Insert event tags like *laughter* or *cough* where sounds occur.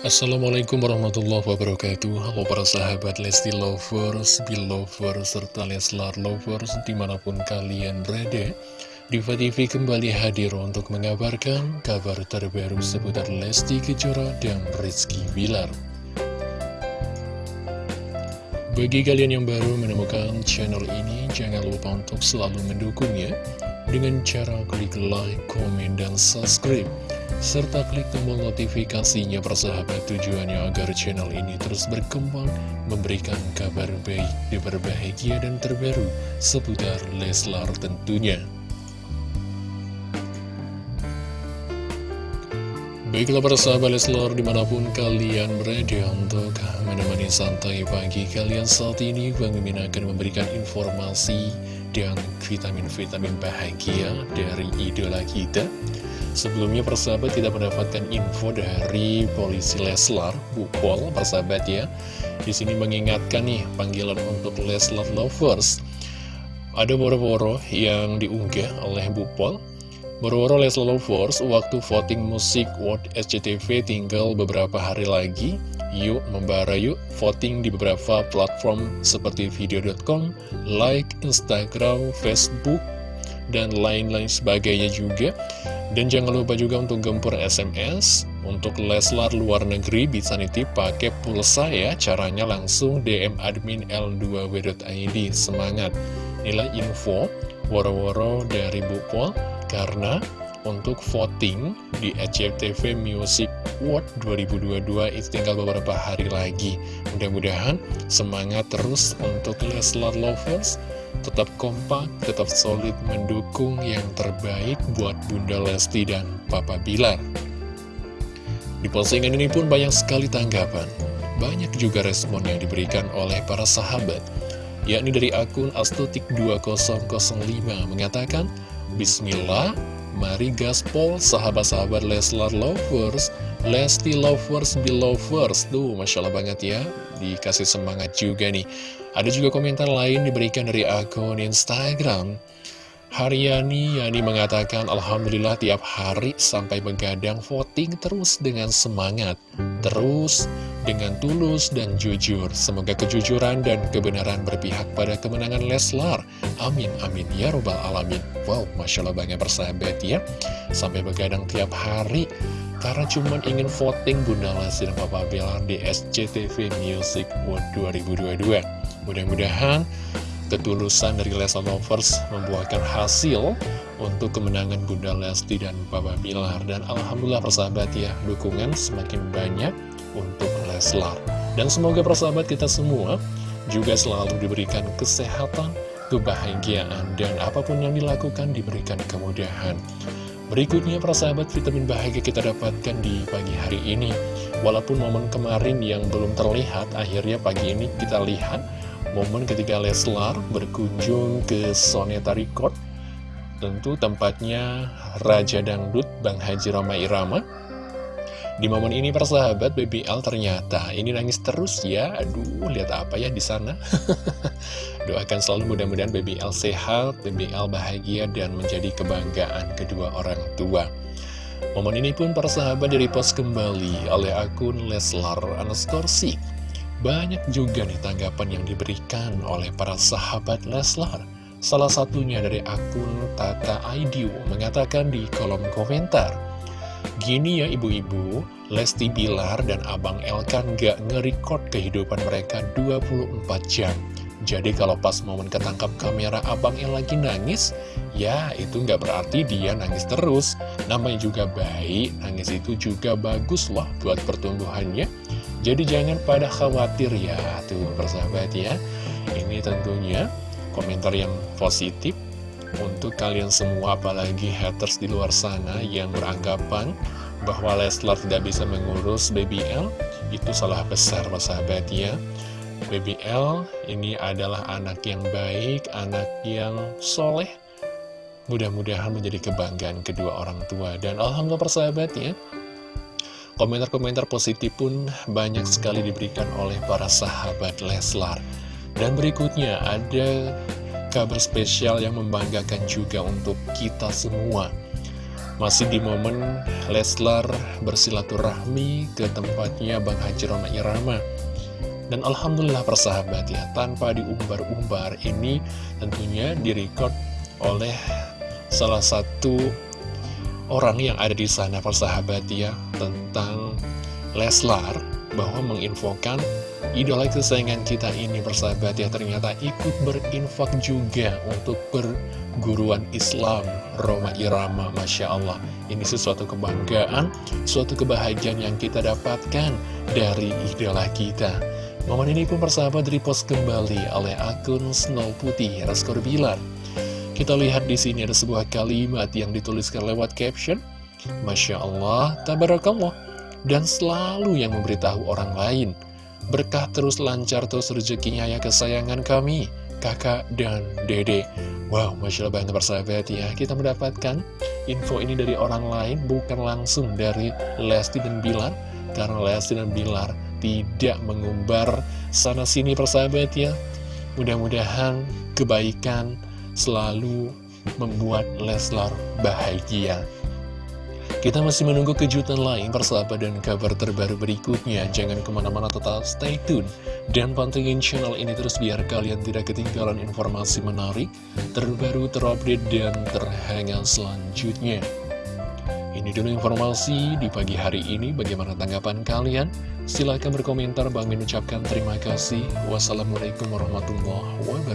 Assalamualaikum warahmatullahi wabarakatuh. Halo para sahabat Lesti Lovers, Belovers, serta Leslar Lovers di mana pun kalian berada Diva TV kembali hadir untuk mengabarkan kabar terbaru seputar Lesti Kejora dan Rizky Bilar. Bagi kalian yang baru menemukan channel ini, jangan lupa untuk selalu mendukungnya Dengan cara klik like, komen, dan subscribe serta klik tombol notifikasinya persahabat tujuannya agar channel ini terus berkembang, memberikan kabar baik, kabar bahagia dan terbaru seputar Leslar tentunya. Baiklah persahabat Leslar di mana pun kalian berada untuk menemani santai pagi kalian saat ini Bang Mimin akan memberikan informasi dan vitamin-vitamin bahagia dari idola kita Sebelumnya persahabat tidak mendapatkan info dari polisi Leslar, Bu Pol, persahabat ya. Di sini mengingatkan nih panggilan untuk Leslar Lovers. Ada boro-boro yang diunggah oleh Bu Pol. Boro-boro Leslar Lovers, waktu voting musik World SCTV tinggal beberapa hari lagi. Yuk membara yuk voting di beberapa platform seperti video.com, like, Instagram, Facebook, dan lain-lain sebagainya juga. Dan jangan lupa juga untuk gempur SMS Untuk Leslar luar negeri bisa nitip pakai pulsa ya Caranya langsung DM admin L2W.id Semangat Nilai info Woro-woro dari Bu Pol Karena untuk voting di SCTV Music Award 2022 itu tinggal beberapa hari lagi. Mudah-mudahan semangat terus untuk Leslar Lovers. Tetap kompak, tetap solid mendukung yang terbaik buat Bunda Lesti dan Papa Bilar. Di postingan ini pun banyak sekali tanggapan, banyak juga respon yang diberikan oleh para sahabat, yakni dari akun Astutik2005 mengatakan, Bismillah, mari gaspol sahabat-sahabat Leslar Lovers, Lesti Lovers, Belovers. Tuh, Masya Allah banget ya, dikasih semangat juga nih. Ada juga komentar lain diberikan dari akun Instagram. Haryani Yani mengatakan Alhamdulillah tiap hari sampai begadang voting terus dengan semangat Terus dengan tulus dan jujur. Semoga kejujuran dan kebenaran berpihak pada kemenangan Leslar. Amin amin. Ya robbal alamin Wow Masya Allah banyak persahabat ya Sampai begadang tiap hari Karena cuma ingin voting Bunda Lesti dan Papa Bilar di SCTV Music World 2022 Mudah-mudahan ketulusan dari Lesa Lovers membuahkan hasil untuk kemenangan Bunda Lesti dan Papa Bilar. Dan Alhamdulillah persahabat ya, dukungan semakin banyak untuk Leslar. Dan semoga persahabat kita semua juga selalu diberikan kesehatan, kebahagiaan, dan apa pun yang dilakukan diberikan kemudahan. Berikutnya persahabat vitamin bahagia kita dapatkan di pagi hari ini. Walaupun momen kemarin yang belum terlihat Akhirnya pagi ini kita lihat Momen ketika Leslar berkunjung ke Soneta Record. Tentu tempatnya Raja Dangdut Bang Haji Roma Irama Di momen ini persahabat BBL ternyata ini nangis terus ya. Aduh lihat apa ya di sana. *laughs* Doakan selalu mudah-mudahan BBL sehat, BBL bahagia dan menjadi kebanggaan kedua orang tua. Momen ini pun persahabat dari post kembali oleh akun Leslar Anastorsi banyak juga nih tanggapan yang diberikan oleh para sahabat Leslar. Salah satunya dari akun Tata Aidiu mengatakan di kolom komentar, Gini ya ibu-ibu, Lesti Bilar dan Abang El kan gak nge-record kehidupan mereka 24 jam. Jadi kalau pas momen ketangkap kamera Abang El lagi nangis, ya itu nggak berarti dia nangis terus. Namanya juga baik, nangis itu juga bagus loh buat pertumbuhannya. Jadi jangan pada khawatir ya, tuh persahabat ya. Ini tentunya komentar yang positif untuk kalian semua, apalagi haters di luar sana yang beranggapan bahwa Leslar tidak bisa mengurus BBL, itu salah besar persahabat ya. BBL ini adalah anak yang baik, anak yang soleh, mudah-mudahan menjadi kebanggaan kedua orang tua. Dan Alhamdulillah persahabat ya, Komentar-komentar positif pun banyak sekali diberikan oleh para sahabat Leslar. Dan berikutnya ada kabar spesial yang membanggakan juga untuk kita semua. Masih di momen Leslar bersilaturahmi ke tempatnya Bang Haji Roma Irama Dan Alhamdulillah persahabat ya Tanpa diumbar-umbar ini tentunya direcord oleh salah satu orang yang ada di sana persahabat ya Tentang Leslar bahwa menginfokan idola kesayangan kita ini persahabat ya ternyata ikut berinfak juga untuk perguruan Islam Roma Irama Masya Allah. Ini sesuatu kebanggaan suatu kebahagiaan yang kita dapatkan dari idola kita. Momen ini pun persahabat repost kembali oleh akun Snow Putih Raskor Bilar. Kita lihat di sini ada sebuah kalimat yang dituliskan lewat caption Masya Allah, Tabarakallah dan selalu yang memberitahu orang lain Berkah terus lancar terus rezekinya ya kesayangan kami Kakak dan dede. Wow, Masya Allah banget persahabat ya. Kita mendapatkan info ini dari orang lain Bukan langsung dari Lesti dan Bilar Karena Lesti dan Bilar tidak mengumbar sana-sini persahabat ya. Mudah-mudahan kebaikan selalu membuat Leslar bahagia kita masih menunggu kejutan lain persahabat dan kabar terbaru berikutnya. Jangan ke mana-mana tetap stay tune. Dan pantengin channel ini terus biar kalian tidak ketinggalan informasi menarik, terbaru, terupdate, dan terhangat selanjutnya. Ini dulu informasi di pagi hari ini. Bagaimana tanggapan kalian? Silahkan berkomentar. Bang mengucapkan terima kasih. Wassalamualaikum warahmatullahi wabarakatuh.